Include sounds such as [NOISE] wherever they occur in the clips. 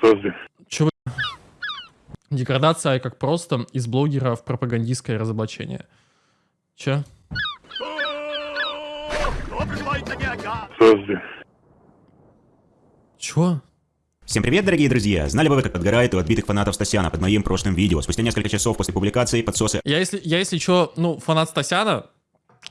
Подожди. Чё вы... Деградация как просто из блогера в пропагандистское разоблачение. Че? Подожди. Чё? Всем привет, дорогие друзья! Знали бы вы, как подгорает у отбитых фанатов Стасяна под моим прошлым видео? Спустя несколько часов после публикации подсосы Я если, я если чё, ну, фанат Стасяна,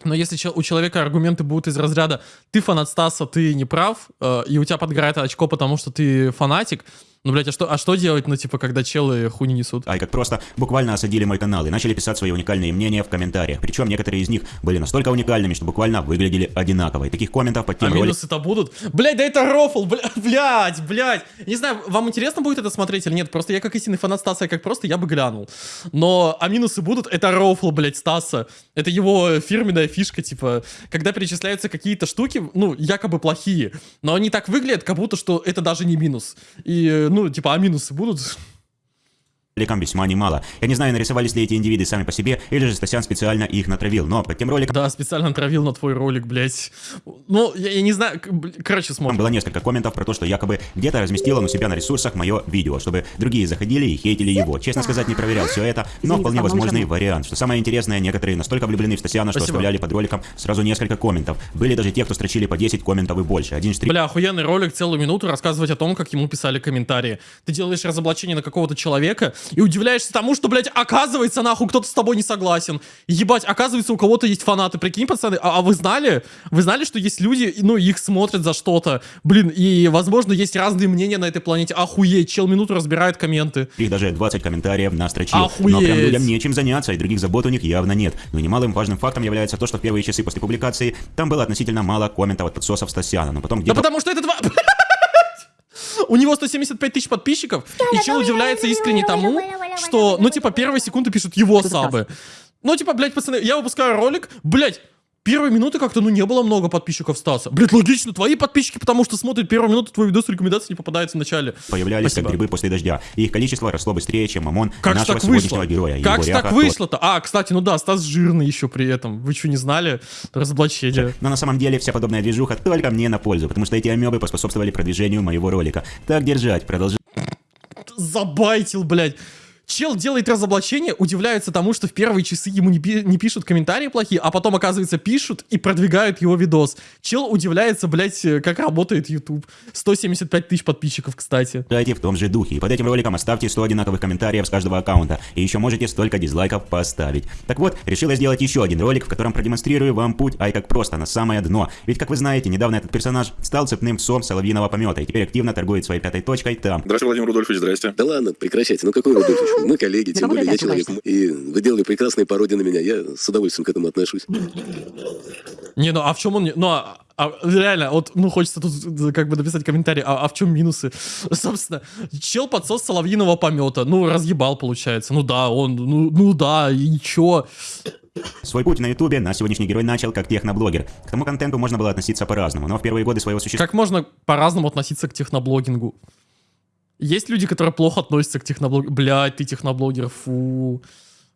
но если чё- у человека аргументы будут из разряда «ты фанат Стаса, ты не прав», э, и у тебя подгорает очко, потому что ты фанатик, ну, блядь, а что, а что делать, ну, типа, когда челы хуйни несут? Ай, как просто буквально осадили мой канал и начали писать свои уникальные мнения в комментариях. Причем некоторые из них были настолько уникальными, что буквально выглядели одинаково. И таких комментов под А тем роликом минусы-то будут? Блядь, да это рофл, бля- [LAUGHS] блядь, блядь. Не знаю, вам интересно будет это смотреть или нет? Просто я как истинный фанат Стаса, как просто, я бы глянул. Но, а минусы будут? Это рофл, блядь, Стаса. Это его фирменная фишка, типа, когда перечисляются какие-то штуки, ну, якобы плохие, но они так выглядят, как будто, что это даже не минус. И, э, ну, типа, а минусы будут? Весьма немало. Я не знаю, нарисовались ли эти индивиды сами по себе, или же Стасян специально их натравил, но под тем роликом Да, специально травил на твой ролик, блядь. Ну, я, я не знаю, короче, Там смотрим. было несколько комментов про то, что якобы где-то разместил он у себя на ресурсах мое видео, чтобы другие заходили и хейтили его. Честно сказать, не проверял все это, но вполне возможный вариант. Что самое интересное, некоторые настолько влюблены в Стасяна, что Спасибо. оставляли под роликом сразу несколько комментов. Были даже те, кто строчили по 10 комментов и больше. Один стрим Бля, охуенный ролик, целую минуту рассказывать о том, как ему писали комментарии. Ты делаешь разоблачение на какого-то человека и удивляешься тому, что, блядь, оказывается, нахуй, кто-то с тобой не согласен. Ебать, оказывается, у кого-то есть фанаты. Прикинь, пацаны, а, а вы знали? Вы знали, что есть люди, ну, их смотрят за что-то? Блин, и, возможно, есть разные мнения на этой планете. Охуеть, чел минуту разбирает комменты. их даже 20 комментариев настрочил. Охуеть. Но прям людям нечем заняться, и других забот у них явно нет. Но немалым важным фактом является то, что в первые часы после публикации там было относительно мало комментов от подсосов Стасяна, но потом Да где-то потому что это два... [LAUGHS] У него 175 тысяч подписчиков, и чел удивляется искренне тому, что, ну, типа, первые секунды пишут его сабы. Ну, типа, блядь, пацаны, я выпускаю ролик, блядь, первые минуты как-то, ну, не было много подписчиков Стаса. Блядь, логично, твои подписчики, потому что смотрят первую минуту, твой видос рекомендации не попадается в начале. появлялись Спасибо. как грибы после дождя. И их количество росло быстрее, чем мамон Как нашего так сегодняшнего вышло? героя. Как Его ж так вышло-то? А, кстати, ну да, Стас жирный еще при этом. Вы что, не знали? Разоблачение. Но на самом деле вся подобная движуха только мне на пользу, потому что эти амебы поспособствовали продвижению моего ролика. Так держать, продолжай. забайтил, блядь. Чел делает разоблачение, удивляется тому, что в первые часы ему не, пи- не пишут комментарии плохие, а потом, оказывается, пишут и продвигают его видос. Чел удивляется, блядь, э, как работает YouTube. 175 тысяч подписчиков, кстати. Дайте в том же духе. И под этим роликом оставьте 100 одинаковых комментариев с каждого аккаунта. И еще можете столько дизлайков поставить. Так вот, решила сделать еще один ролик, в котором продемонстрирую вам путь, ай как просто, на самое дно. Ведь, как вы знаете, недавно этот персонаж стал цепным псом соловьиного помета и теперь активно торгует своей пятой точкой там. Здравствуйте, Владимир Рудольфович, здрасте. Да ладно, прекращайте. Ну какой Рудольфович? Мы коллеги, тем более я человек. И вы делали прекрасные пародии на меня. Я с удовольствием к этому отношусь. Не, ну а в чем он... Ну, а, а реально, вот, ну, хочется тут э, как бы написать комментарий, а, а в чем минусы? [LAUGHS] Собственно, чел подсос соловьиного помета. Ну, разъебал, получается. Ну да, он, ну, ну да, и чё? Свой путь на ютубе наш сегодняшний герой начал как техноблогер. К тому контенту можно было относиться по-разному, но в первые годы своего существования Как можно по-разному относиться к техноблогингу? Есть люди, которые плохо относятся к техноблогингу. Блядь, ты техноблогер, фу.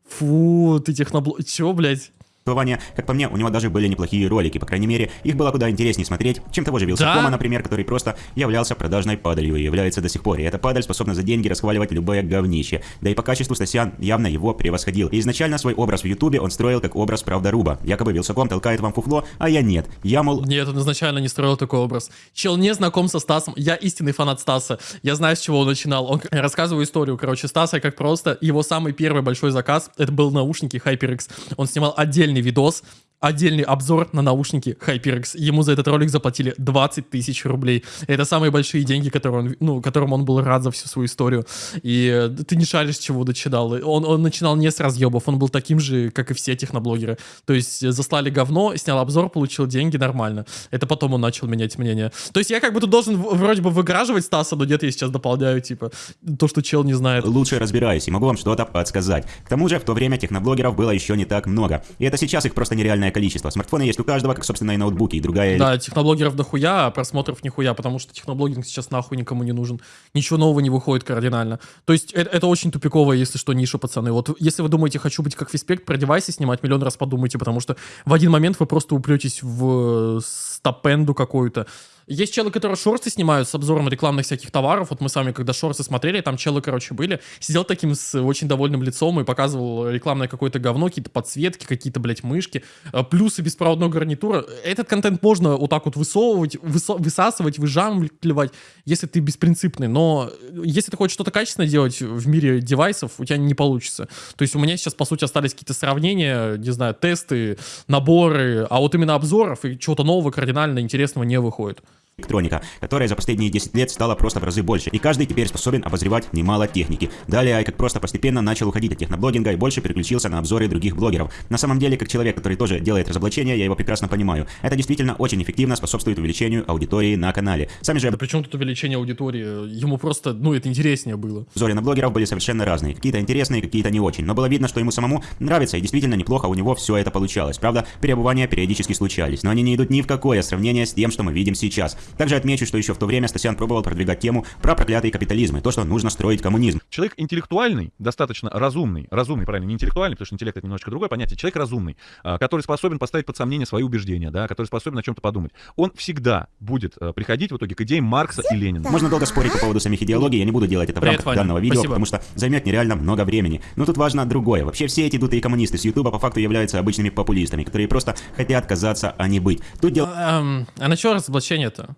Фу, ты техноблогер. Чего, блядь? Как по мне, у него даже были неплохие ролики. По крайней мере, их было куда интереснее смотреть, чем того же Вилсакома, Да? например, который просто являлся продажной падалью и является до сих пор. И эта падаль способна за деньги расхваливать любое говнище. Да и по качеству Стасян явно его превосходил. И изначально свой образ в ютубе он строил как образ правдоруба. Якобы Вилсаком толкает вам фуфло, а я нет. Я, мол, Нет, он изначально не строил такой образ. Чел не знаком со Стасом. Я истинный фанат Стаса. Я знаю, с чего он начинал. Он рассказываю историю, короче, Стаса как просто. Его самый первый большой заказ, это был наушники HyperX. Он снимал отдельный видос, отдельный обзор на наушники HyperX. Ему за этот ролик заплатили 20 тысяч рублей. Это самые большие деньги, которые он, ну, которым он был рад за всю свою историю. И э, ты не шаришь, чего начинал. Он, он начинал не с разъебов, он был таким же, как и все техноблогеры. То есть э, заслали говно, снял обзор, получил деньги, нормально. Это потом он начал менять мнение. То есть я как бы тут должен вроде бы выграживать Стаса, но где-то я сейчас дополняю, типа, то, что чел не знает. лучше разбираюсь и могу вам что-то подсказать. К тому же, в то время техноблогеров было еще не так много. И это сейчас их просто нереальное количество. Смартфоны есть у каждого, как, собственно, и ноутбуки, и другая Да, техноблогеров дохуя, а просмотров нихуя, потому что техноблогинг сейчас нахуй никому не нужен. Ничего нового не выходит кардинально. То есть это, это очень тупиковая, если что, ниша, пацаны. Вот если вы думаете, хочу быть как Фиспект, про девайсы снимать, миллион раз подумайте, потому что в один момент вы просто упретесь в э, стопенду какую-то. Есть челы, которые шорты снимают с обзором рекламных всяких товаров. Вот мы с вами, когда шорты смотрели, там челы, короче, были. Сидел таким с очень довольным лицом и показывал рекламное какое-то говно, какие-то подсветки, какие-то, блядь, мышки, э, плюсы беспроводной гарнитура. Этот контент можно вот так вот высовывать, высо- высасывать, выжамливать, если ты беспринципный. Но если ты хочешь что-то качественное делать в мире девайсов, у тебя не получится. То есть у меня сейчас, по сути, остались какие-то сравнения, не знаю, тесты, наборы, а вот именно обзоров и чего-то нового, кардинально интересного не выходит электроника, которая за последние 10 лет стала просто в разы больше, и каждый теперь способен обозревать немало техники. Далее Айкак просто постепенно начал уходить от техноблогинга и больше переключился на обзоры других блогеров. На самом деле, как человек, который тоже делает разоблачения, я его прекрасно понимаю. Это действительно очень эффективно способствует увеличению аудитории на канале. Сами же Да причем тут увеличение аудитории? Ему просто, ну, это интереснее было. обзоры на блогеров были совершенно разные. Какие-то интересные, какие-то не очень. Но было видно, что ему самому нравится, и действительно неплохо у него все это получалось. Правда, переобувания периодически случались, но они не идут ни в какое сравнение с тем, что мы видим сейчас. Также отмечу, что еще в то время Стасян пробовал продвигать тему про проклятый капитализм и то, что нужно строить коммунизм. Человек интеллектуальный, достаточно разумный, разумный, правильно, не интеллектуальный, потому что интеллект это немножко другое понятие, человек разумный, а, который способен поставить под сомнение свои убеждения, да, который способен о чем-то подумать, он всегда будет а, приходить в итоге к идеям Маркса и Ленина. Можно долго спорить по поводу самих идеологий, я не буду делать это в Привет, рамках Ваня. данного видео, Спасибо. потому что займет нереально много времени. Но тут важно другое. Вообще все эти дутые коммунисты с Ютуба по факту являются обычными популистами, которые просто хотят казаться, а не быть. Тут дело Эм, а на что разоблачение-то?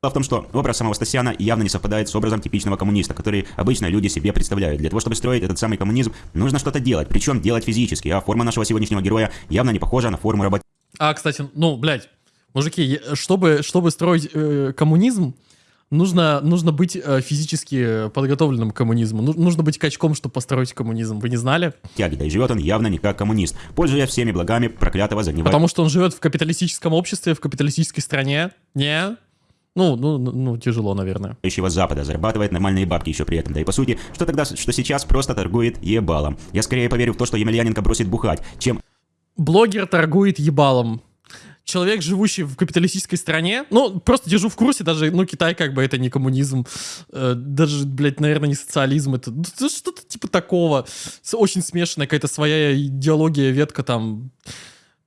В том, что образ самого Стасяна явно не совпадает с образом типичного коммуниста, который обычно люди себе представляют. Для того, чтобы строить этот самый коммунизм, нужно что-то делать, причем делать физически, а форма нашего сегодняшнего героя явно не похожа на форму работы. А, кстати, ну, блядь, мужики, чтобы, чтобы строить э, коммунизм, нужно, нужно быть э, физически подготовленным к коммунизму. Ну- нужно быть качком, чтобы построить коммунизм. Вы не знали? тяги, да и живет он явно не как коммунист, пользуясь всеми благами проклятого загнивающего Потому что он живет в капиталистическом обществе, в капиталистической стране. Не? Ну, ну, ну, ну, тяжело, наверное. Запада, зарабатывает нормальные бабки еще при этом. Да и по сути, что тогда, что сейчас просто торгует ебалом. Я скорее поверю в то, что Емельяненко бросит бухать, чем Блогер торгует ебалом. Человек, живущий в капиталистической стране, ну, просто держу в курсе, даже, ну, Китай как бы это не коммунизм, э, даже, блядь, наверное, не социализм, это ну, это что-то типа такого, очень смешанная какая-то своя идеология, ветка там.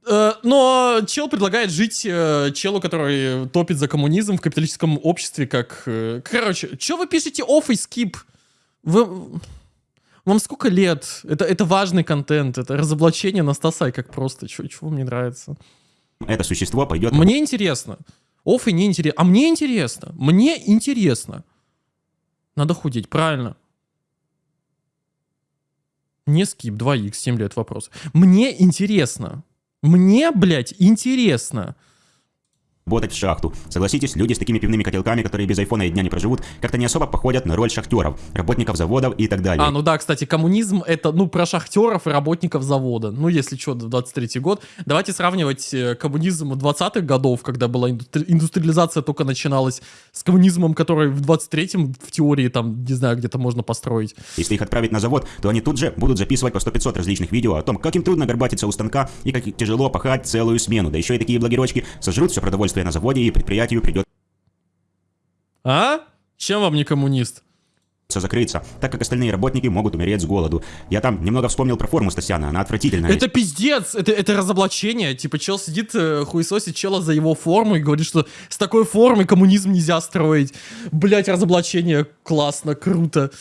Э, но чел предлагает жить э, челу, который топит за коммунизм в капиталистическом обществе, как... э, короче, что вы пишете off и skip? Вы... Вам сколько лет? Это, это важный контент, это разоблачение на Стаса, как просто. Чего, чего мне нравится? это существо пойдет Мне интересно. Оф и не интересно. А мне интересно. Мне интересно. Надо худеть, правильно. Не скип, 2х, 7 лет вопрос. Мне интересно. Мне, блядь, интересно. Работать в шахту. Согласитесь, люди с такими пивными котелками, которые без айфона и дня не проживут, как-то не особо походят на роль шахтеров, работников заводов и так далее. А, ну да, кстати, коммунизм это, ну, про шахтеров и работников завода. Ну, если что, 23-й год. Давайте сравнивать э, коммунизм 20-х годов, когда была индустри- индустриализация только начиналась, с коммунизмом, который в 23-м в теории там, не знаю, где-то можно построить. Если их отправить на завод, то они тут же будут записывать по 100-500 различных видео о том, как им трудно горбатиться у станка и как тяжело пахать целую смену. Да еще и такие блогерочки сожрут все продовольствие на заводе и предприятию придется А? Чем вам не коммунист? закрыться, так как остальные работники могут умереть с голоду. Я там немного вспомнил про форму Стасяна, она отвратительная. Это пиздец, это, это разоблачение. Типа, чел сидит, э, хуесосит чела за его форму и говорит, что с такой формой коммунизм нельзя строить. Блять, разоблачение, классно, круто.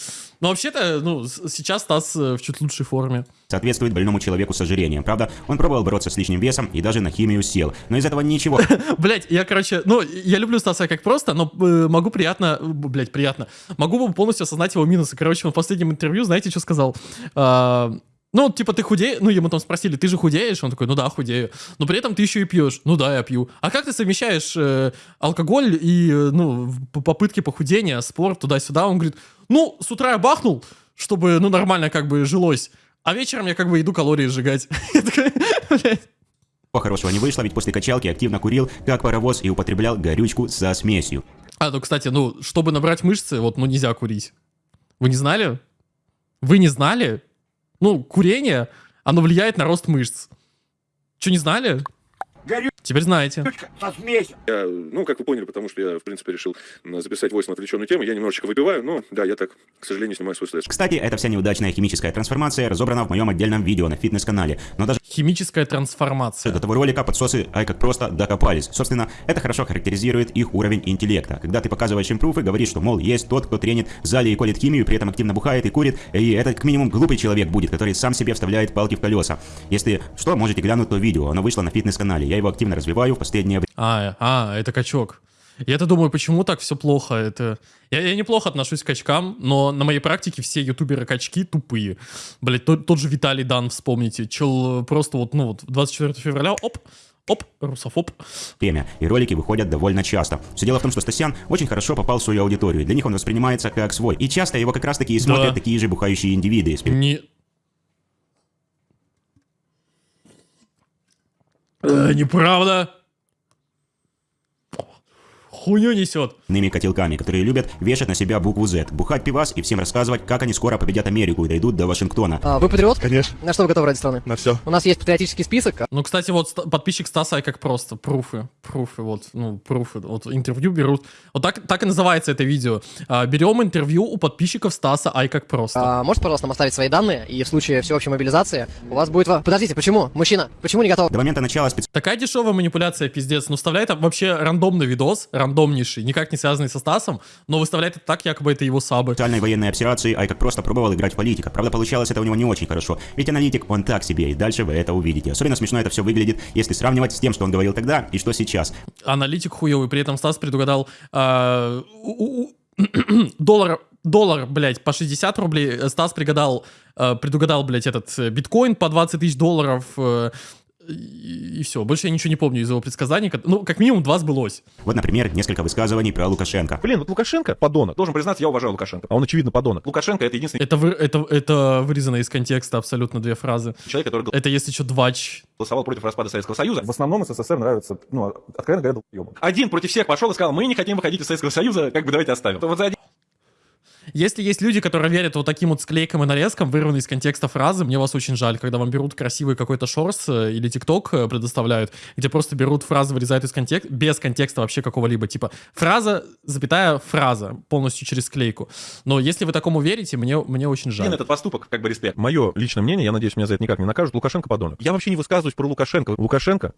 Но вообще-то, ну, сейчас Стас э, в чуть лучшей форме. соответствует больному человеку с ожирением. Правда, он пробовал бороться с лишним весом и даже на химию сел. Но из этого ничего. [LAUGHS] Блять, я, короче, ну, я люблю Стаса как просто, но э, могу приятно, блять, приятно, могу полностью осознать его минусы. Короче, он в последнем интервью, знаете, что сказал? Ну, типа, ты худеешь, ну, ему там спросили, ты же худеешь? Он такой, ну да, худею. Но при этом ты еще и пьешь. Ну да, я пью. А как ты совмещаешь э, алкоголь и, э, ну, попытки похудения, спорт, туда-сюда? Он говорит, ну, с утра я бахнул, чтобы, ну, нормально как бы жилось. А вечером я как бы иду калории сжигать. [LAUGHS] Я такой, блядь. Хорошего не вышло, ведь после качалки активно курил, как паровоз, и употреблял горючку со смесью. А, ну, кстати, ну, чтобы набрать мышцы, вот, ну, нельзя курить. Вы не знали? Вы не знали? Ну, курение, оно влияет на рост мышц. Что, не знали? Теперь знаете. Я, ну, как вы поняли, потому что я, в принципе, решил записать войс на отвлеченную тему. Я немножечко выпиваю, но да, я так, к сожалению, снимаю свой слэш. Кстати, эта вся неудачная химическая трансформация разобрана в моем отдельном видео на фитнес-канале. Но даже Химическая трансформация. до того ролика подсосы ай как просто докопались. Собственно, это хорошо характеризует их уровень интеллекта. Когда ты показываешь им пруфы, говоришь, что, мол, есть тот, кто тренит в зале и колет химию, при этом активно бухает и курит, и это как минимум глупый человек будет, который сам себе вставляет палки в колеса. Если что, можете глянуть то видео, оно вышло на фитнес-канале. Я его активно развиваю в последнее время. А, а, это качок. Я-то думаю, почему так все плохо? Это... Я, я неплохо отношусь к качкам, но на моей практике все ютуберы-качки тупые. Блять, тот, тот же Виталий Дан, вспомните. Чел просто вот, ну вот, 24 февраля, оп, оп, русофоб. время, и ролики выходят довольно часто. Все дело в том, что Стасян очень хорошо попал в свою аудиторию. Для них он воспринимается как свой. И часто его как раз таки и смотрят Да. такие же бухающие индивиды. Не... Э, неправда. Хуйню несет. иными котелками, которые любят вешать на себя букву Z, бухать пивас и всем рассказывать, как они скоро победят Америку и дойдут до Вашингтона. А, вы патриот? Конечно, На что вы готовы ради страны? на все. У нас есть патриотический список. Ну, кстати, вот подписчик Стаса, как просто, пруфы, пруфы, вот, ну, пруфы, вот интервью берут. Вот так, так и называется это видео. А, берем интервью у подписчиков Стаса, ай как просто. А, можете, пожалуйста, нам оставить свои данные, и в случае всеобщей мобилизации у вас будет... Подождите, почему? Мужчина, почему не готов? До момента начала Такая дешевая манипуляция, пиздец. Ну, вставляет там вообще рандомный видос, рандомнейший, никак не связанный со Стасом, но выставляет это так, якобы это его сабы. специальной военной операции Ай как просто пробовал играть в политика. Правда, получалось это у него не очень хорошо. Ведь аналитик, он так себе, и дальше вы это увидите. Особенно смешно это все выглядит, если сравнивать с тем, что он говорил тогда и что сейчас. Аналитик хуёвый, при этом Стас предугадал а, у- у- [CLEARS THROAT] доллар, доллар, блядь, по 60 рублей. Стас предугадал, а, предугадал, блядь, этот э, биткоин по 20 тысяч долларов. э, и, все. Больше я ничего не помню из его предсказаний. Ну, как минимум два сбылось. Вот, например, несколько высказываний про Лукашенко. Блин, вот Лукашенко подонок. Должен признаться, я уважаю Лукашенко. А он, очевидно, подонок. Лукашенко это единственный Это, вы, это, это вырезано из контекста абсолютно две фразы. человек, который Это если что, двач. голосовал против распада Советского Союза. В основном СССР нравится, ну, откровенно говоря. Один против всех пошел и сказал, мы не хотим выходить из Советского Союза, как бы давайте оставим. Вот за один Если есть люди, которые верят вот таким вот склейкам и нарезкам, вырванные из контекста фразы, мне вас очень жаль, когда вам берут красивый какой-то шорс э, или тикток э, предоставляют, где просто берут фразы, вырезают из контекста, без контекста вообще какого-либо, типа фраза, запятая, фраза, полностью через склейку. Но если вы такому верите, мне, мне очень жаль. этот поступок, как бы респект. Мое личное мнение, я надеюсь, меня за это никак не накажут, Лукашенко подонок. Я вообще не высказываюсь про Лукашенко. Лукашенко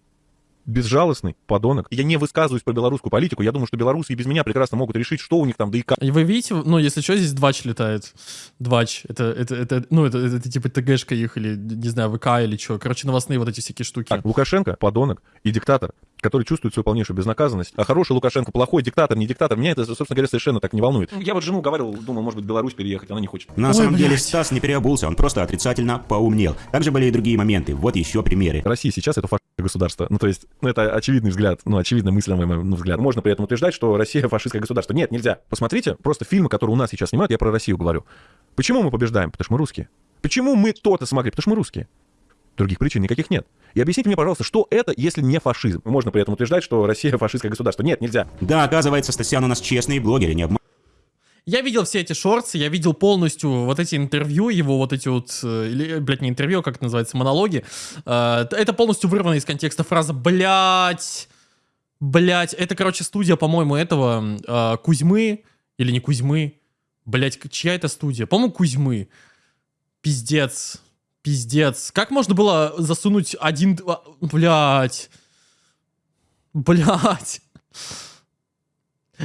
безжалостный подонок. Я не высказываюсь про белорусскую политику. Я думаю, что белорусы и без меня прекрасно могут решить, что у них там, да и как. И вы видите, ну, если что, здесь двач летает. Двач. Это, это, это ну, это, это, типа ТГшка их, или, не знаю, ВК или что. Короче, новостные вот эти всякие штуки. Так, Лукашенко подонок и диктатор, который чувствует свою полнейшую безнаказанность. А хороший Лукашенко, плохой диктатор, не диктатор, меня это, собственно говоря, совершенно так не волнует. Я вот жену говорил, думал, может быть, в Беларусь переехать, она не хочет. На Ой, самом деле блядь. Стас не переобулся, он просто отрицательно поумнел. Также были и другие моменты. Вот еще примеры. Россия сейчас это фашистское государство. Ну, то есть, ну, это очевидный взгляд, ну, очевидно мыслимый ну, взгляд. Можно при этом утверждать, что Россия фашистское государство. Нет, нельзя. Посмотрите, просто фильмы, которые у нас сейчас снимают, я про Россию говорю. Почему мы побеждаем? Потому что мы русские. Почему мы то-то смогли? Потому что мы русские. Других причин никаких нет. И объясните мне, пожалуйста, что это, если не фашизм? Можно при этом утверждать, что Россия фашистское государство. Нет, нельзя. Да, оказывается, Стасян у нас честный блогер, и не обманывает. Я видел все эти шорты, я видел полностью вот эти интервью, его вот эти вот, э, или, блядь, не интервью, а как это называется, монологи. Э, Это полностью вырвано из контекста фраза «блядь», «блядь». Это, короче, студия, по-моему, этого э, Кузьмы, или не Кузьмы, блядь, чья это студия? По-моему, Кузьмы. Пиздец, пиздец. Как можно было засунуть один, блядь, блядь.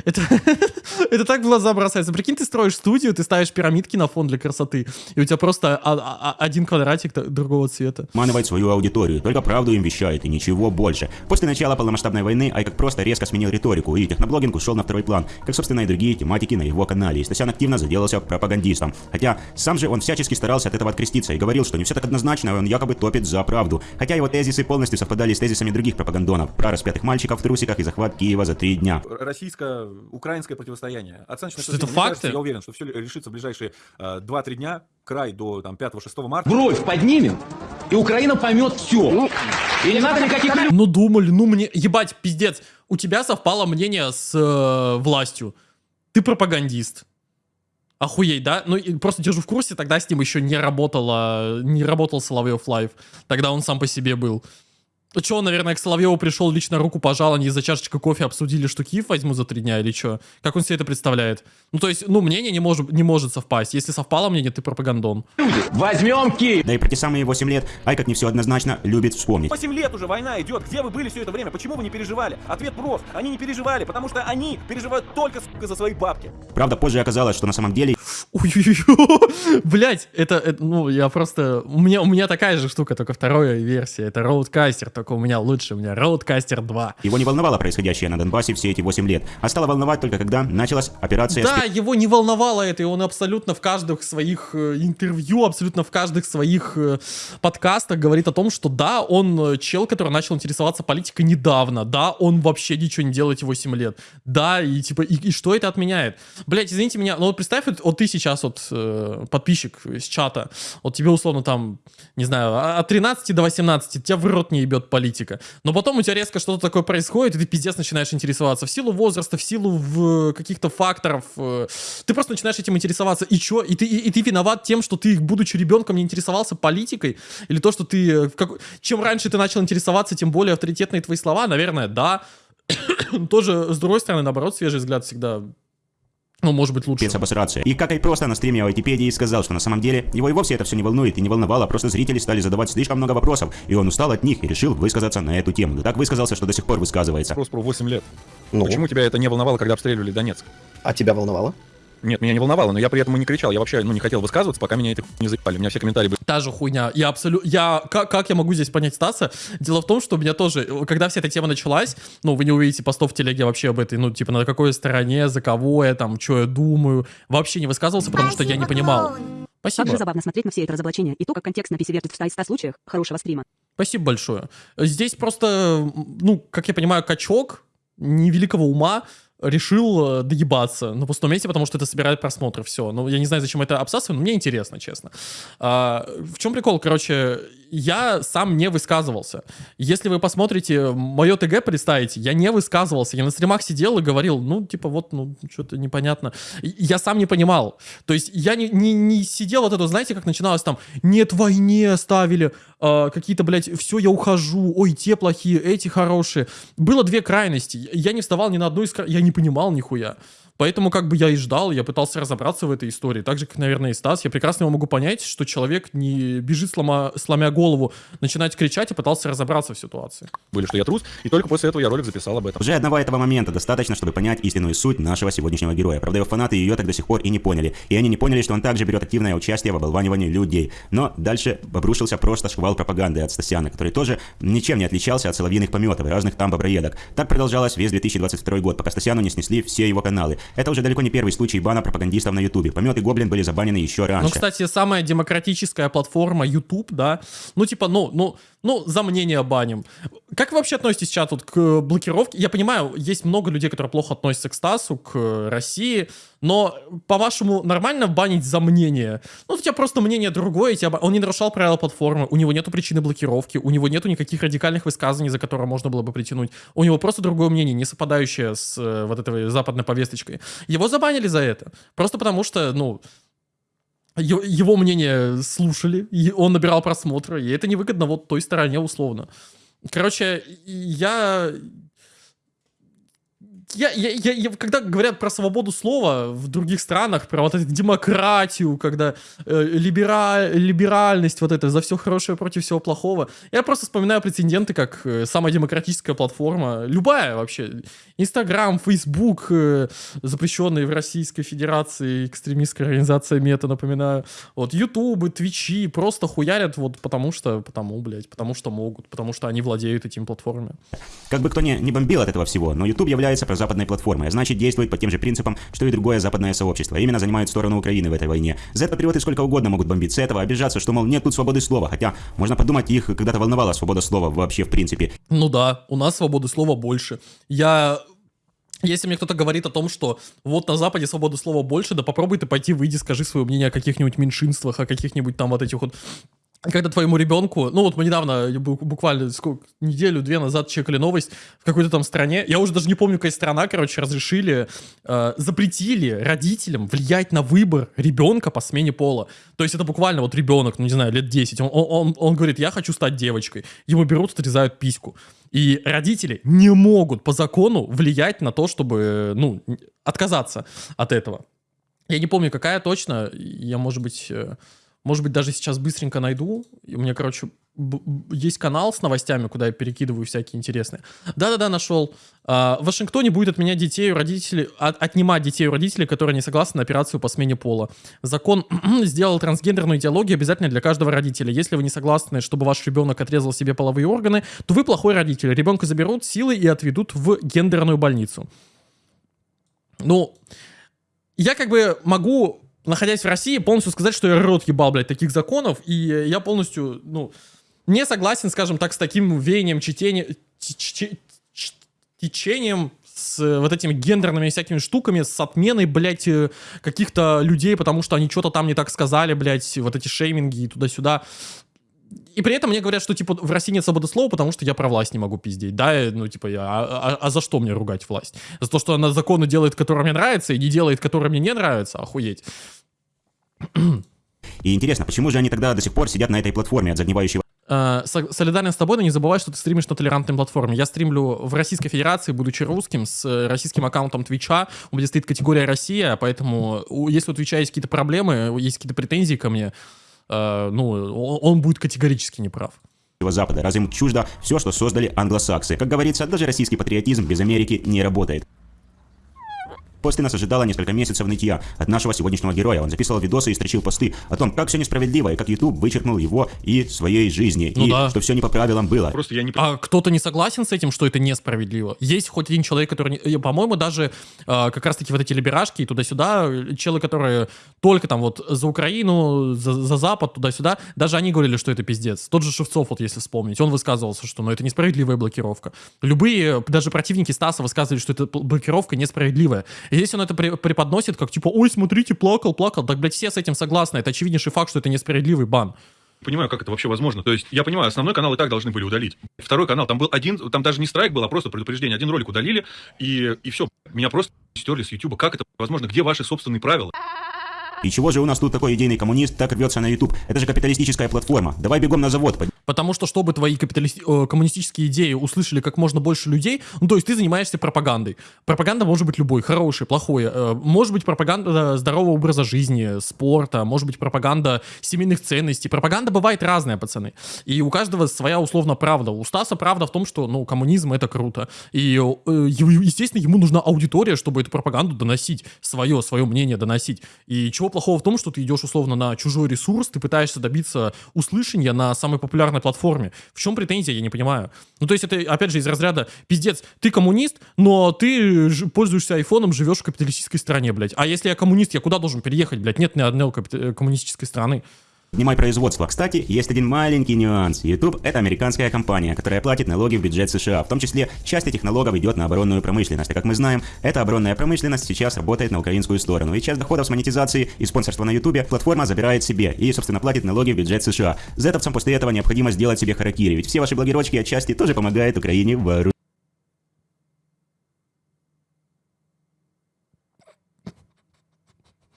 Это, [LAUGHS] это так в глаза бросается. Прикинь, ты строишь студию, ты ставишь пирамидки на фон для красоты, и у тебя просто а- а- а- один квадратик другого цвета. обманывает свою аудиторию, только правду им вещает и ничего больше. После начала полномасштабной войны Ай как просто резко сменил риторику, и техноблогинг ушел на второй план, как, собственно, и другие тематики на его канале. И Стасян активно заделался пропагандистом. Хотя сам же он всячески старался от этого откреститься и говорил, что не все так однозначно, и он якобы топит за правду. Хотя его тезисы полностью совпадали с тезисами других пропагандонов про распятых мальчиков в трусиках и захват Киева за три дня. Российско-украинское противостояние. Оценочное Что это факты? кажется, Я уверен, что все решится в ближайшие э, 2-3 дня, край до там, 5-6 марта. Бровь поднимем, и Украина поймет все. И не надо никаких Ну думали, ну мне, ебать, пиздец, у тебя совпало мнение с э, властью. Ты пропагандист. Охуеть, да? Ну, и просто держу в курсе, тогда с ним еще не работала, не работал Соловьев Лайв. Тогда он сам по себе был. Че, он, наверное, к Соловьеву пришел, лично руку пожал, они за чашечкой кофе обсудили, что Киев возьму за три дня или что? Как он себе это представляет? Ну, то есть, ну, мнение не может, не может совпасть. Если совпало мнение, ты пропагандон. Возьмем Киев. Да и про те самые 8 лет Айкак не все однозначно любит вспомнить. 8 лет уже война идет. Где вы были все это время? Почему вы не переживали? Ответ прост. Они не переживали, потому что они переживают только, сука, за свои бабки. Правда, позже оказалось, что на самом деле Ой-ой-ой. [LAUGHS] Блять, это, это, ну, я просто... У меня, у меня такая же штука, только вторая версия. Это Роудкастер, только у меня лучше. У меня Роудкастер 2. его не волновало происходящее на Донбассе все эти 8 лет, а стало волновать только когда началась операция Да, его не волновало это, и он абсолютно в каждых своих э, интервью, абсолютно в каждых своих э, подкастах говорит о том, что да, он э, чел, который начал интересоваться политикой недавно, да, он вообще ничего не делает эти 8 лет, да, и типа, и, и что это отменяет? Блять, извините меня, но вот представь, вот, вот ты сейчас вот э, подписчик из чата, вот тебе условно там, не знаю, от 13 до 18, тебя в рот не ебет политика, но потом у тебя резко что-то такое происходит, и ты пиздец начинаешь интересоваться в силу возраста, в силу в каких-то факторов, э, ты просто начинаешь этим интересоваться, и чё? И ты, и, и ты виноват тем, что ты, будучи ребенком, не интересовался политикой? Или то, что ты... э, как- Чем раньше ты начал интересоваться, тем более авторитетные твои слова? Наверное, да. [COUGHS] Тоже, с другой стороны, наоборот, свежий взгляд всегда, ну, может быть, лучше. спецобосраться. И как и просто на стриме в Айтипедии сказал, что на самом деле его и вовсе это все не волнует и не волновало, просто зрители стали задавать слишком много вопросов, и он устал от них и решил высказаться на эту тему. Да так высказался, что до сих пор высказывается. Вопрос про 8 лет. Ну, Почему тебя это не волновало, когда обстреливали Донецк? а тебя волновало? Нет, меня не волновало, но я при этом и не кричал. Я вообще ну, не хотел высказываться, пока меня это не заебали. У меня все комментарии были. Та же хуйня. Я абсолютно... Я... Как, как я могу здесь понять Стаса? Дело в том, что у меня тоже... Когда вся эта тема началась, ну, вы не увидите постов в телеге вообще об этой, ну, типа, на какой стороне, за кого я там, что я думаю. Вообще не высказывался, потому что я не понимал. Спасибо. Также забавно смотреть на все это разоблачение и то, как контекст на вертит в 100 из 100 случаях хорошего стрима. Спасибо большое. Здесь просто, ну, как я понимаю, качок невеликого ума решил э, доебаться на пустом месте, потому что это собирает просмотры, все. Ну, я не знаю, зачем это обсасываю, но мне интересно, честно. А, в чем прикол? Короче, я сам не высказывался. Если вы посмотрите мое ТГ, представите, я не высказывался. Я на стримах сидел и говорил, ну, типа, вот, ну, что-то непонятно. Я сам не понимал. То есть я не, не, не сидел вот это, знаете, как начиналось там, нет, войне ставили, а, какие-то, блядь, все, я ухожу, ой, те плохие, эти хорошие. Было две крайности. Я не вставал ни на одну из я не понимал нихуя. Поэтому как бы я и ждал, я пытался разобраться в этой истории. Так же, как, наверное, и Стас. Я прекрасно его могу понять, что человек не бежит, слома, сломя голову, начинать кричать, и пытался разобраться в ситуации. были, что я трус, и только после этого я ролик записал об этом. Уже одного этого момента достаточно, чтобы понять истинную суть нашего сегодняшнего героя. Правда, его фанаты ее так до сих пор и не поняли. И они не поняли, что он также берет активное участие в оболванивании людей. Но дальше обрушился просто шквал пропаганды от Стасяна, который тоже ничем не отличался от соловьиных пометов и разных там боброедок. Так продолжалось весь 2022 год, пока Стасяну не снесли все его каналы. Это уже далеко не первый случай бана пропагандистов на Ютубе. Помет и Гоблин были забанены еще раньше. Ну, кстати, самая демократическая платформа YouTube, да, ну, типа, ну, ну, ну, за мнение баним. Как вы вообще относитесь сейчас тут к блокировке? Я понимаю, есть много людей, которые плохо относятся к Стасу, к России, но, по-вашему, нормально банить за мнение? Ну, у тебя просто мнение другое, тебя... он не нарушал правила платформы, у него нету причины блокировки, у него нету никаких радикальных высказываний, за которые можно было бы притянуть. У него просто другое мнение, не совпадающее с э, вот этой западной повесточкой. Его забанили за это. Просто потому что, ну, его мнение слушали, и он набирал просмотры, и это невыгодно вот той стороне условно. Короче, я... Я, я, я, я- когда говорят про свободу слова в других странах, про вот эту демократию, когда э, либера- либеральность, вот это за все хорошее против всего плохого, я просто вспоминаю прецеденты, как э, самая демократическая платформа, любая вообще, Инстаграм, Фейсбук, э, запрещенные в Российской Федерации, экстремистская организация Мета, напоминаю, вот, Ютубы, Твичи просто хуярят вот потому что, потому, блядь, потому что могут, потому что они владеют этими платформами. Как бы кто ни, не бомбил от этого всего, но YouTube является прозападной платформой, а значит действует по тем же принципам, что и другое западное сообщество. Именно занимает сторону Украины в этой войне. Z-патриоты сколько угодно могут бомбить с этого, обижаться, что, мол, нет тут свободы слова. Хотя, можно подумать, их когда-то волновала свобода слова вообще в принципе. Ну да, у нас свободы слова больше. Я... Если мне кто-то говорит о том, что вот на Западе свободы слова больше, да попробуй ты пойти, выйди, скажи свое мнение о каких-нибудь меньшинствах, о каких-нибудь там вот этих вот когда твоему ребенку, ну вот мы недавно, бу- буквально сколько, неделю-две назад чекали новость в какой-то там стране, я уже даже не помню, какая страна, короче, разрешили, э, запретили родителям влиять на выбор ребенка по смене пола. То есть это буквально вот ребенок, ну не знаю, лет 10, он, он, он, он говорит, я хочу стать девочкой. Ему берут, отрезают письку. И родители не могут по закону влиять на то, чтобы, ну, отказаться от этого. Я не помню, какая точно, я, может быть... э, может быть, даже сейчас быстренько найду. У меня, короче, есть канал с новостями, куда я перекидываю всякие интересные. Да-да-да, нашел. А, в Вашингтоне будет отменять детей у родителей, от- отнимать детей у родителей, которые не согласны на операцию по смене пола. Закон [CLEARS THROAT] сделал трансгендерную идеологию обязательной для каждого родителя. Если вы не согласны, чтобы ваш ребенок отрезал себе половые органы, то вы плохой родитель. Ребенка заберут силой и отведут в гендерную больницу. Ну, я как бы могу, находясь в России, полностью сказать, что я рот ебал, блядь, таких законов, и я полностью, ну, не согласен, скажем так, с таким веянием, чтением, течением, с э, вот этими гендерными всякими штуками, с отменой, блядь, э, каких-то людей, потому что они что-то там не так сказали, блядь, вот эти шейминги и туда-сюда. И при этом мне говорят, что, типа, в России нет свободы слова, потому что я про власть не могу пиздеть, да, э, ну, типа, я, а, а- а за что мне ругать власть? За то, что она законы делает, которые мне нравятся, и не делает, которые мне не нравятся, охуеть. И интересно, почему же они тогда до сих пор сидят на этой платформе от загнивающего Э, со- солидарен с тобой, но не забывай, что ты стримишь на толерантной платформе. Я стримлю в Российской Федерации, будучи русским, с э, российским аккаунтом Твича. У меня стоит категория Россия, поэтому если у Твича есть какие-то проблемы, есть какие-то претензии ко мне, э, ну, он, он будет категорически неправ. Запада, раз им чуждо все, что создали англосаксы. Как говорится, даже российский патриотизм без Америки не работает. После нас ожидало несколько месяцев нытья от нашего сегодняшнего героя. Он записывал видосы и строчил посты о том, как все несправедливо, и как YouTube вычеркнул его и своей жизни, Ну и да. что все не по правилам было. Просто я не А кто-то не согласен с этим, что это несправедливо? Есть хоть один человек, который, не- э, по-моему, даже э, как раз-таки вот эти либерашки и туда-сюда, челы, которые только там вот за Украину, за, за Запад, туда-сюда, даже они говорили, что это пиздец. Тот же Шевцов, вот если вспомнить, он высказывался, что ну, это несправедливая блокировка. Любые, даже противники Стаса высказывали, что пл- блокировка несправедливая. Здесь он это преподносит как типа, ой, смотрите, плакал, плакал. Так, блядь, все с этим согласны. Это очевиднейший факт, что это несправедливый бан. понимаю, как это вообще возможно. То есть, я понимаю, основной канал и так должны были удалить. Второй канал, там был один, там даже не страйк был, а просто предупреждение. Один ролик удалили, и, и все. Меня просто стерли с Ютуба. Как это возможно? Где ваши собственные правила? И чего же у нас тут такой идейный коммунист так рвется на YouTube? Это же капиталистическая платформа. Давай бегом на завод. Потому что, чтобы твои капиталисти- э, коммунистические идеи услышали как можно больше людей, ну, то есть ты занимаешься пропагандой. Пропаганда может быть любой, хорошей, плохой. Э, Может быть пропаганда здорового образа жизни, спорта, может быть пропаганда семейных ценностей. Пропаганда бывает разная, пацаны. И у каждого своя условно правда. У Стаса правда в том, что, ну, коммунизм это круто. И, э, естественно, ему нужна аудитория, чтобы эту пропаганду доносить, свое, свое мнение доносить. И чего плохого в том, что ты идешь условно на чужой ресурс, ты пытаешься добиться услышания на самой популярной платформе. В чем претензия, я не понимаю. Ну, то есть это, опять же, из разряда, пиздец, ты коммунист, но ты пользуешься айфоном, живешь в капиталистической стране, блядь. А если я коммунист, я куда должен переехать, блядь? Нет ни одной капит- коммунистической страны. Поднимай производство. Кстати, есть один маленький нюанс. YouTube — это американская компания, которая платит налоги в бюджет США. В том числе, часть этих налогов идет на оборонную промышленность. А как мы знаем, эта оборонная промышленность сейчас работает на украинскую сторону. И часть доходов с монетизации и спонсорства на YouTube платформа забирает себе и, собственно, платит налоги в бюджет США. Зетовцам после этого необходимо сделать себе харакири, ведь все ваши блогерочки отчасти тоже помогают Украине вооружить.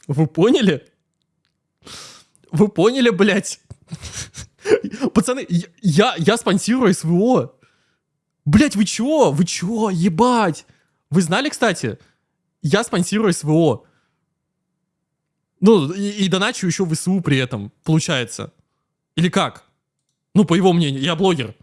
Вы поняли? Вы поняли, блядь? Пацаны, я- я, спонсирую СВО. Блядь, вы чё? Вы чё? Ебать. Вы знали, кстати? Я спонсирую СВО. Ну, и, и доначу еще в СУ при этом, получается. Или как? Ну, по его мнению, я блогер.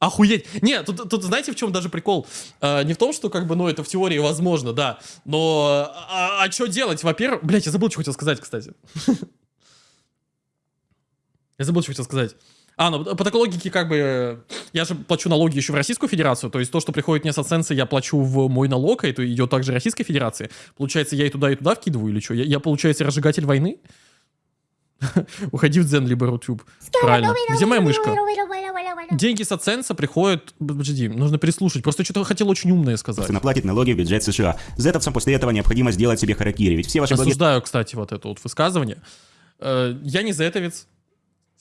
Охуеть. Не, тут, тут знаете, в чем даже прикол? Э, не в том, что как бы, ну, это в теории возможно, да. Но, а, что делать? Во-первых, блядь, я забыл, что хотел сказать, кстати. Я забыл, что хотел сказать. А, ну, по такой логике, как бы, я же плачу налоги еще в Российскую Федерацию, то есть то, что приходит мне с оценции, я плачу в мой налог, а это идет также Российской Федерации. Получается, я и туда, и туда вкидываю, или что? Я, я, получается, разжигатель войны? [LAUGHS] Уходи в Дзен, либо Рутюб. Правильно. Где моя мышка? Деньги с оценса приходят... Подожди, нужно переслушать. Просто что-то хотел очень умное сказать. Платит налоги в бюджет США. Зетовцам после этого необходимо сделать себе харакири, ведь все ваши. Осуждаю, кстати, вот это вот высказывание. Э, Я не зетовец.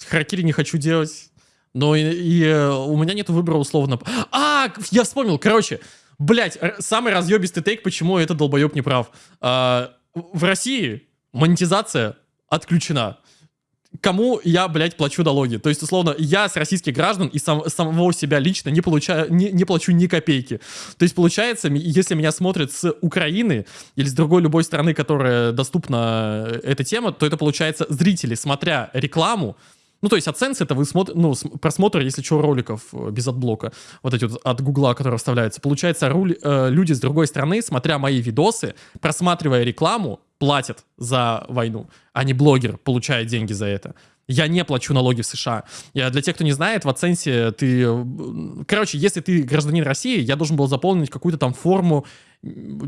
Харакири не хочу делать. Но и, и, э, у меня нет выбора условно. А, я вспомнил, короче. Блять, самый разъебистый тейк, почему этот долбоеб не прав. А, в России монетизация отключена. Кому я, блядь, плачу налоги? То есть, условно, я с российских граждан и сам, самого себя лично не, получаю, не, не плачу ни копейки. То есть, получается, если меня смотрят с Украины или с другой любой страны, которая доступна э, эта тема, то это, получается, зрители, смотря рекламу, ну, то есть AdSense это вы смотр, ну, просмотр, если что, роликов э, без AdBlock а, вот эти вот от Гугла, которые вставляются. Получается, рули, э, люди с другой стороны, смотря мои видосы, просматривая рекламу, платят за войну, а не блогер получает деньги за это. Я не плачу налоги в США. Я, для тех, кто не знает, в AdSense ты... Э, короче, если ты гражданин России, я должен был заполнить какую-то там форму,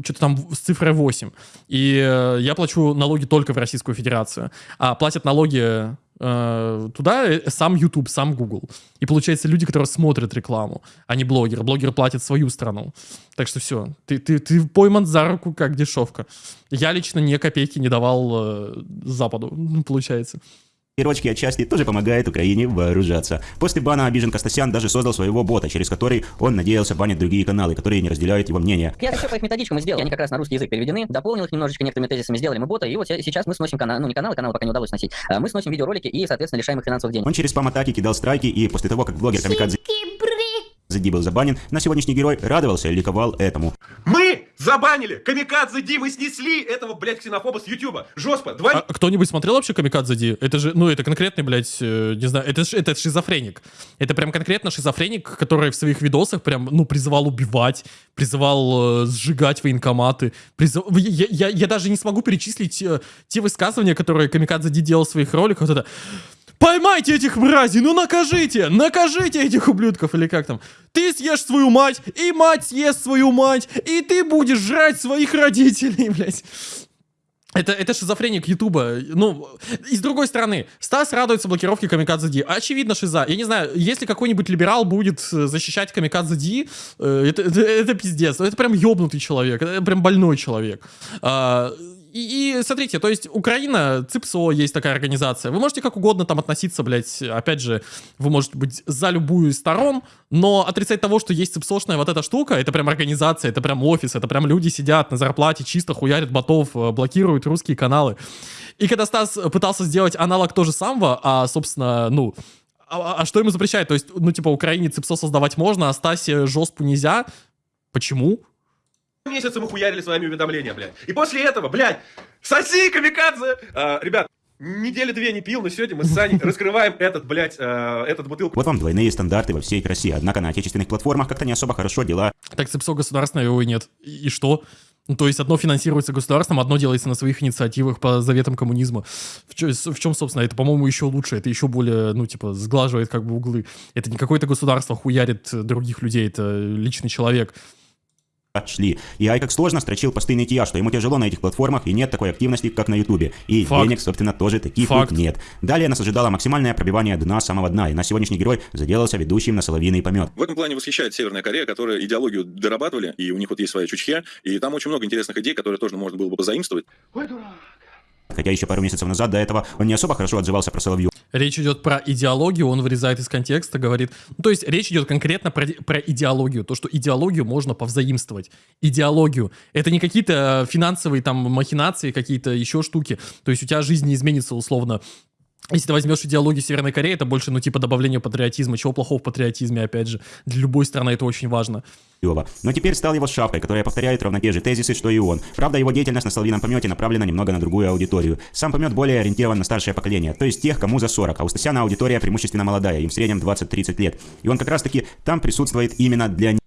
что-то там с цифрой 8. И э, я плачу налоги только в Российскую Федерацию. А платят налоги э, туда э, сам YouTube, сам Google. И получается люди, которые смотрят рекламу, а не блогеры. Блогеры платят свою страну. Так что все, ты, ты, ты пойман за руку как дешевка. Я лично ни копейки не давал э, Западу, [LAUGHS] получается. Пирочки отчасти тоже помогает Украине вооружаться. После бана обижен Костасян даже создал своего бота, через который он надеялся банить другие каналы, которые не разделяют его мнение. Я все по их методичкам сделал. Они как раз на русский язык переведены, дополнил их немножечко некоторыми тезисами, сделали мы бота, и вот сейчас мы сносим канал, ну не каналы, каналы пока не удалось сносить. А мы сносим видеоролики и, соответственно, лишаем их финансовых денег. Он через спам-атаки кидал страйки, и после того, как блогер Камикадзе... Зади был забанен, на сегодняшний герой радовался и ликовал этому. Мы забанили! Камикадзе Ди, мы снесли этого, блядь, ксенофоба с Ютуба. Жестко, два... А кто-нибудь смотрел вообще Камикадзе Ди? Это же, ну, это конкретный, блядь, э, не знаю, это, это шизофреник. Это прям конкретно шизофреник, который в своих видосах прям, ну, призывал убивать, призывал э, сжигать военкоматы. Призыв... Я, я, я даже не смогу перечислить э, те высказывания, которые Камикадзе Ди делал в своих роликах. Вот это... Поймайте этих мразей, ну накажите, накажите этих ублюдков, или как там. Ты съешь свою мать, и мать съест свою мать, и ты будешь жрать своих родителей, [LAUGHS] блядь. Это, это шизофреник Ютуба. Ну, и с другой стороны, Стас радуется блокировке Камикадзе Ди. Очевидно, шиза. Я не знаю, если какой-нибудь либерал будет э, защищать Камикадзе Ди, э, это, это, это пиздец. Это прям ёбнутый человек. Это прям больной человек. А, и, и смотрите, то есть Украина, ЦИПСО есть такая организация. Вы можете как угодно там относиться, блядь, опять же, вы можете быть за любую из сторон, но отрицать того, что есть ЦИПСОшная вот эта штука, это прям организация, это прям офис, это прям люди сидят на зарплате, чисто хуярят ботов, э, блокируют русские каналы. И когда Стас пытался сделать аналог тоже самого, а, собственно, ну, а, а что ему запрещает? То есть, ну, типа, Украине ЦИПСО создавать можно, а Стасе жестку нельзя. Почему? Месяца мы хуярили с вами уведомления, блядь. И после этого, блядь, соси, камикадзе! А, ребят, недели две не пил, но сегодня мы с Саней [LAUGHS] раскрываем этот, блядь, э, этот бутылку. Вот вам двойные стандарты во всей России. Однако на отечественных платформах как-то не особо хорошо дела. Так ЦИПСО государственное его и нет. И, что? Ну, то есть одно финансируется государством, одно делается на своих инициативах по заветам коммунизма. В, чё, в чем, собственно, это, по-моему, еще лучше. Это еще более, ну, типа, сглаживает как бы углы. Это не какое-то государство хуярит других людей, это личный человек шли. И Ай как сложно строчил посты нытья, что ему тяжело на этих платформах и нет такой активности, как на Ютубе. И Факт. денег, собственно, тоже таких Факт. нет. Далее нас ожидало максимальное пробивание дна самого дна, и на сегодняшний герой заделался ведущим на соловьиный помет. В этом плане восхищает Северная Корея, которая идеологию дорабатывали, и у них вот есть своя чучхе, и там очень много интересных идей, которые тоже можно было бы позаимствовать. Ой, дурак. Хотя еще пару месяцев назад до этого он не особо хорошо отзывался про Соловью. Речь идет про идеологию, он вырезает из контекста, говорит... Ну, то есть речь идет конкретно про, про идеологию, то, что идеологию можно повзаимствовать. Идеологию. Это не какие-то финансовые там махинации, какие-то еще штуки. То есть у тебя жизнь не изменится условно если ты возьмешь идеологию Северной Кореи, это больше, ну, типа, добавление патриотизма. Чего плохого в патриотизме, опять же. Для любой страны это очень важно. Но теперь стал его шапкой, которая повторяет ровно те же тезисы, что и он. Правда, его деятельность на Соловьином помете направлена немного на другую аудиторию. Сам помет более ориентирован на старшее поколение, то есть тех, кому за 40, а у Стасяна аудитория преимущественно молодая, им в среднем 20-30 лет. И он как раз-таки там присутствует именно для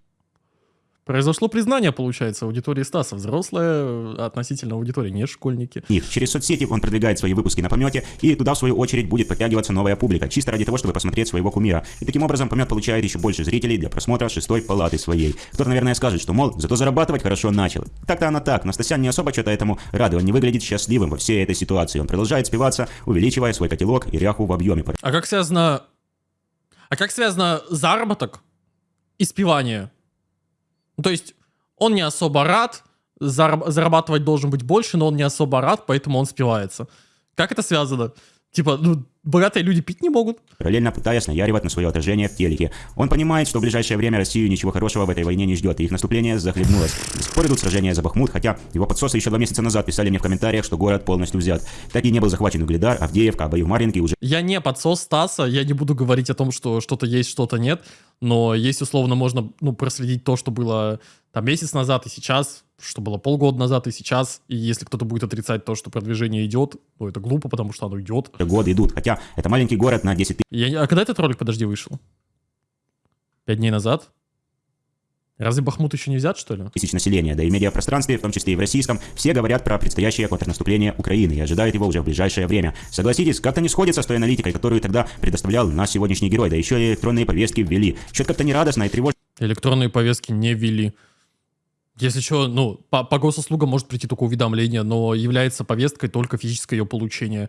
Произошло признание, получается, аудитории Стаса. Взрослая э, относительно аудитории, не школьники. Их. Через соцсети он продвигает свои выпуски на помете, и туда, в свою очередь, будет подтягиваться новая публика, чисто ради того, чтобы посмотреть своего кумира. И таким образом помет получает еще больше зрителей для просмотра шестой палаты своей. Кто-то, наверное, скажет, что, мол, зато зарабатывать хорошо начал. Так-то она так, Настасян не особо что-то этому рад, он не выглядит счастливым во всей этой ситуации. Он продолжает спиваться, увеличивая свой котелок и ряху в объеме. А как связано... А как связано заработок и спивание? Ну, то есть он не особо рад, зарабатывать должен быть больше, но он не особо рад, поэтому он спивается. Как это связано? Типа, ну, богатые люди пить не могут. параллельно пытаясь наяривать на свое отражение в телеке. Он понимает, что в ближайшее время Россию ничего хорошего в этой войне не ждет, и их наступление захлебнулось. До сих пор идут сражения за Бахмут, хотя его подсосы еще два месяца назад писали мне в комментариях, что город полностью взят. Так и не был захвачен Угледар, Авдеевка, а в Марьинке уже Я не подсос Стаса, я не буду говорить о том, что что-то есть, что-то нет, но есть условно можно ну, проследить то, что было там месяц назад и сейчас, что было полгода назад и сейчас, и если кто-то будет отрицать то, что продвижение идет, ну это глупо, потому что оно идет. годы идут, хотя это маленький город на 10 Я, не- а когда этот ролик, подожди, вышел? Пять дней назад? Разве Бахмут еще не взят, что ли? тысяч населения, да и в медиапространстве, в том числе и в российском, все говорят про предстоящее контрнаступление Украины и ожидают его уже в ближайшее время. Согласитесь, как-то не сходится с той аналитикой, которую тогда предоставлял наш сегодняшний герой, да еще и электронные повестки ввели. Что-то как-то нерадостно и тревожно. Электронные повестки не ввели. Если что, ну, по, по госуслугам может прийти только уведомление, но является повесткой только физическое ее получение.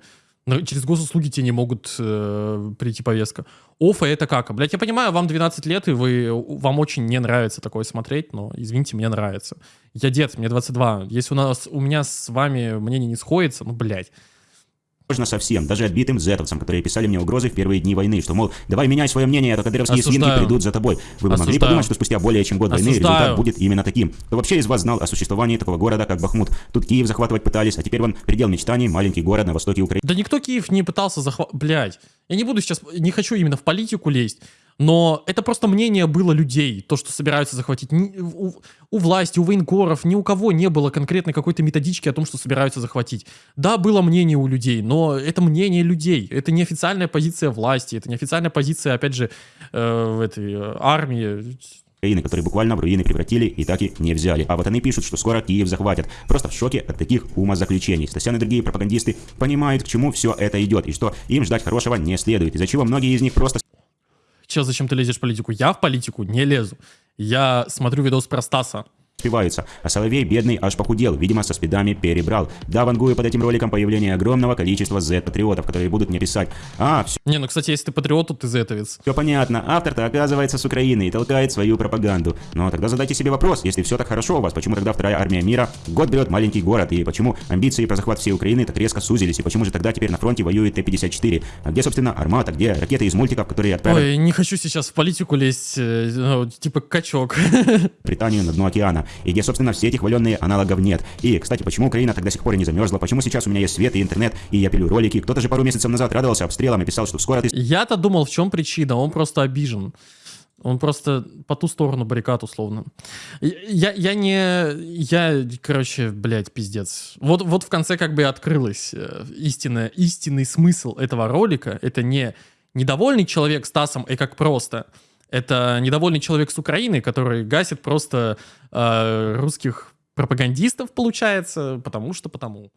Но через госуслуги тебе не могут э, прийти повестка. Офа это как? Блять, я понимаю, вам 12 лет, и вы, вам очень не нравится такое смотреть, но, извините, мне нравится. Я дед, мне 22. Если у нас, у меня с вами мнение не сходится, ну, блядь. Можно совсем, даже отбитым зетовцам, которые писали мне угрозы в первые дни войны, что, мол, давай меняй свое мнение, а то кадыровские свинки Осуждаю. придут за тобой. Вы бы могли подумать, что спустя более чем год войны Осуждаю. результат будет именно таким. Кто вообще из вас знал о существовании такого города, как Бахмут? Тут Киев захватывать пытались, а теперь вон предел мечтаний, маленький город на востоке Украины. Да никто Киев не пытался захватить. Блядь, я не буду сейчас, не хочу именно в политику лезть, но это просто мнение было людей, то, что собираются захватить. У, у власти, у военкоров, ни у кого не было конкретной какой-то методички о том, что собираются захватить. Да, было мнение у людей, но это мнение людей. Это не официальная позиция власти, это не официальная позиция, опять же, э, этой э, армии. Украины, которые буквально в руины превратили и так и не взяли. А вот они пишут, что скоро Киев захватят. Просто в шоке от таких умозаключений. Стасян и другие пропагандисты понимают, к чему все это идет, и что им ждать хорошего не следует, из-за чего многие из них просто Че, зачем ты лезешь в политику? Я в политику не лезу. Я смотрю видос про Стаса. Спиваются. А Соловей, бедный, аж похудел, видимо, со спидами перебрал. Да, вангую под этим роликом появление огромного количества Z-патриотов, которые будут мне писать. А, все Не, ну, кстати, если ты патриот, то ты зетовец. понятно, автор-то оказывается с Украины и толкает свою пропаганду. Но тогда задайте себе вопрос, если все так хорошо у вас, почему тогда вторая армия мира год берет маленький город, и почему амбиции про захват всей Украины так резко сузились, и почему же тогда теперь на фронте воюет Т-54? А где, собственно, армата, где ракеты из мультиков, которые отправят Ой, не хочу сейчас в политику лезть, э, ну, типа качок. [LAUGHS] Британию на дно океана, и где, собственно, все эти хваленные аналогов нет. И, кстати, почему Украина тогда до сих пор и не замерзла, почему сейчас у меня есть свет и интернет, и я пилю ролики, кто-то же пару месяцев назад радовался обстрелам и писал, что скоро ты Я-то думал, в чем причина, он просто обижен. Он просто по ту сторону баррикад, условно. Я, я не... Я, короче, блядь, пиздец. Вот, вот в конце как бы и открылось э, истинное, истинный смысл этого ролика. Это не недовольный человек Стасом, и как просто. Это недовольный человек с Украины, который гасит просто э, русских пропагандистов, получается, потому что потому.